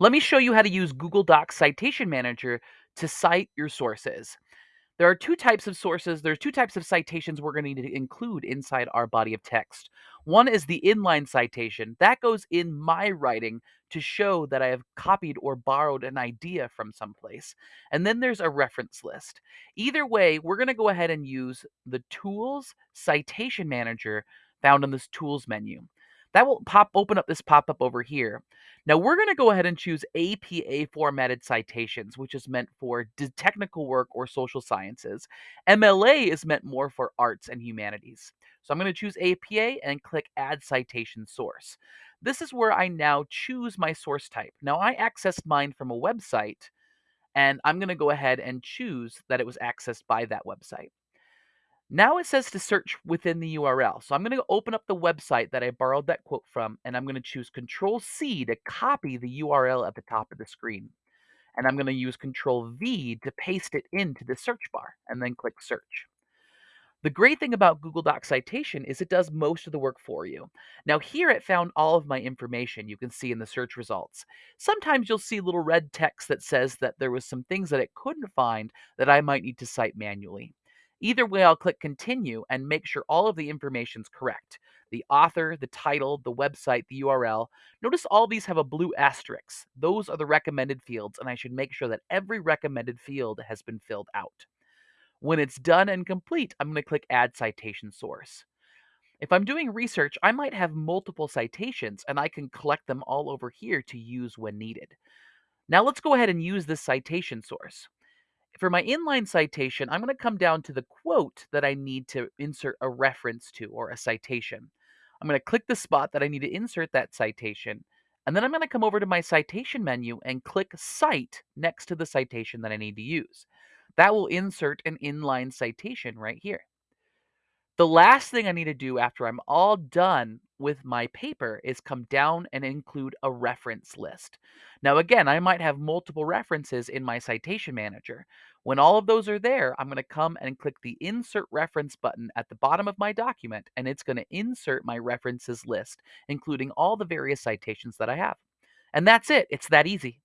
Let me show you how to use Google Docs Citation Manager to cite your sources. There are two types of sources. There's two types of citations we're going to need to include inside our body of text. One is the inline citation. That goes in my writing to show that I have copied or borrowed an idea from someplace. And then there's a reference list. Either way, we're going to go ahead and use the Tools Citation Manager found in this Tools menu. That will pop open up this pop-up over here. Now we're going to go ahead and choose APA formatted citations, which is meant for technical work or social sciences. MLA is meant more for arts and humanities. So I'm going to choose APA and click Add Citation Source. This is where I now choose my source type. Now I accessed mine from a website, and I'm going to go ahead and choose that it was accessed by that website. Now it says to search within the URL. So I'm going to open up the website that I borrowed that quote from, and I'm going to choose Control C to copy the URL at the top of the screen. And I'm going to use Control V to paste it into the search bar, and then click Search. The great thing about Google Docs Citation is it does most of the work for you. Now here it found all of my information you can see in the search results. Sometimes you'll see little red text that says that there was some things that it couldn't find that I might need to cite manually. Either way, I'll click continue and make sure all of the information is correct. The author, the title, the website, the URL. Notice all these have a blue asterisk. Those are the recommended fields, and I should make sure that every recommended field has been filled out. When it's done and complete, I'm going to click Add Citation Source. If I'm doing research, I might have multiple citations, and I can collect them all over here to use when needed. Now let's go ahead and use this citation source. For my inline citation, I'm going to come down to the quote that I need to insert a reference to or a citation. I'm going to click the spot that I need to insert that citation, and then I'm going to come over to my citation menu and click Cite next to the citation that I need to use. That will insert an inline citation right here. The last thing I need to do after I'm all done with my paper is come down and include a reference list. Now, again, I might have multiple references in my citation manager. When all of those are there, I'm going to come and click the Insert Reference button at the bottom of my document, and it's going to insert my references list, including all the various citations that I have. And that's it. It's that easy.